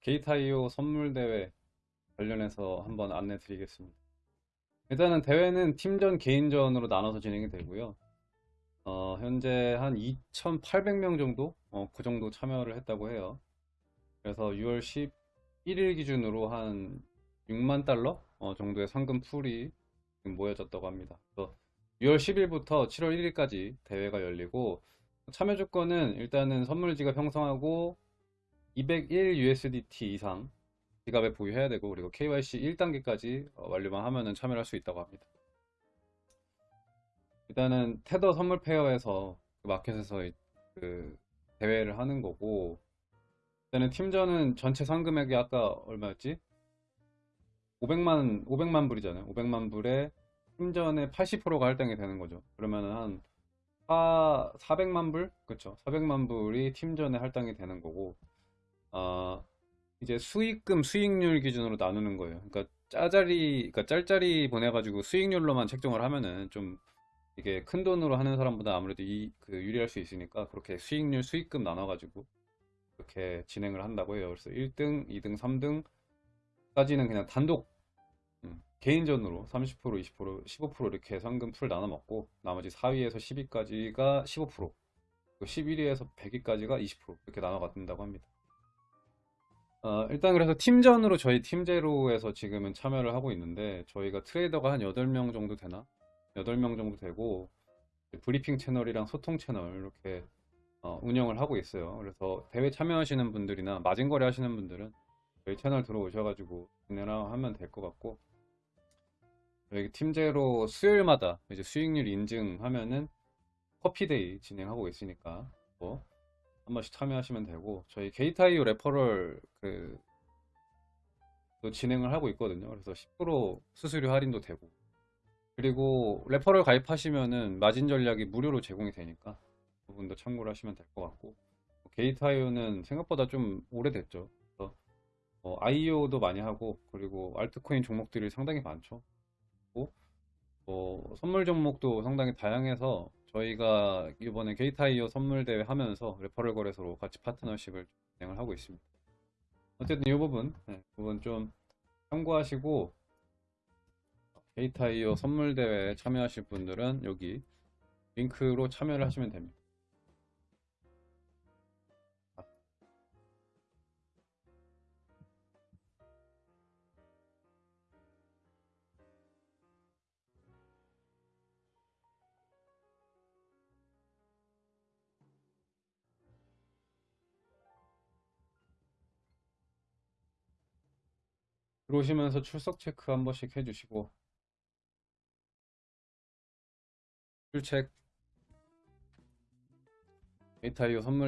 게이타이오 선물대회 관련해서 한번 안내 드리겠습니다. 일단은 대회는 팀전, 개인전으로 나눠서 진행이 되고요. 어, 현재 한 2,800명 정도? 어, 그 정도 참여를 했다고 해요. 그래서 6월 11일 기준으로 한 6만 달러 어, 정도의 상금 풀이 모여졌다고 합니다. 그래서 6월 10일부터 7월 1일까지 대회가 열리고 참여 조건은 일단은 선물 지갑 형성하고 201 USDT 이상 지갑에 보유해야 되고 그리고 KYC 1단계까지 어, 완료만 하면은 참여할 수 있다고 합니다. 일단은 테더 선물 페어에서 그 마켓에서 이- 그 대회를 하는 거고 일단은 팀전은 전체 상금액이 아까 얼마였지? 500만 500만 불이잖아요. 500만 불에 팀전의 80%가 할당이 되는 거죠. 그러면은 한 4, 400만 불? 그쵸. 400만 불이 팀전에 할당이 되는 거고 아, 이제 수익금 수익률 기준으로 나누는 거예요. 그러니까 짜자리, 그러니까 짤짤이 보내가지고 수익률로만 책정을 하면은 좀 이게 큰 돈으로 하는 사람보다 아무래도 이, 그 유리할 수 있으니까 그렇게 수익률 수익금 나눠가지고 그렇게 진행을 한다고 해요. 그래서 1등, 2등, 3등까지는 그냥 단독 음, 개인전으로 30%, 20%, 15% 이렇게 상금 풀 나눠 먹고 나머지 4위에서 10위까지가 15%, 11위에서 100위까지가 20% 이렇게 나눠 갖는다고 합니다. 어, 일단 그래서 팀전으로 저희 팀제로에서 지금은 참여를 하고 있는데 저희가 트레이더가 한 8명 정도 되나? 8명 정도 되고 브리핑 채널이랑 소통 채널 이렇게 어, 운영을 하고 있어요. 그래서 대회 참여하시는 분들이나 마진거래 하시는 분들은 저희 채널 들어오셔가지고 진행을 하면 될 것 같고 저희 팀제로 수요일마다 이제 수익률 인증하면은 커피데이 진행하고 있으니까 뭐 한 번씩 참여하시면 되고 저희 Gate.io referral 그 또 진행을 하고 있거든요. 그래서 10% 수수료 할인도 되고 그리고 referral 가입하시면은 마진 전략이 무료로 제공이 되니까 그 부분도 참고를 하시면 될 것 같고 Gate.io는 생각보다 좀 오래됐죠. 그래서 어, IEO도 많이 하고 그리고 알트코인 종목들이 상당히 많죠. 그리고 뭐 선물 종목도 상당히 다양해서 저희가 이번에 Gate.io 선물 대회 하면서 referral 거래소로 같이 파트너십을 진행을 하고 있습니다. 어쨌든 이 부분, 네, 부분 좀 참고하시고 Gate.io 선물 대회에 참여하실 분들은 여기 링크로 참여를 하시면 됩니다. 들어오시면서 출석 체크 한 번씩 해주시고. 출첵. 게이타이어 선물